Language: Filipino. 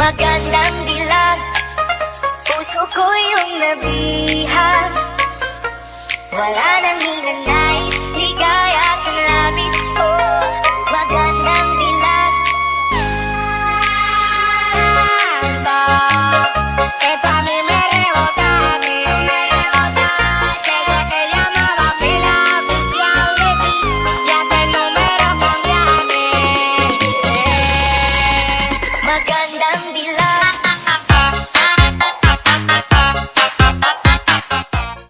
Magandang dilag. Puso ko yung nabihag Wala nang hinanay. Higaya kang labis Oh, magandang dilag. Magandang dilag. magandang dilan